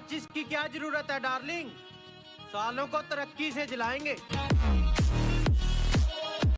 माचिस की क्या ज़रूरत है डार्लिंग? सालों को तरक्की से जलाएँगे।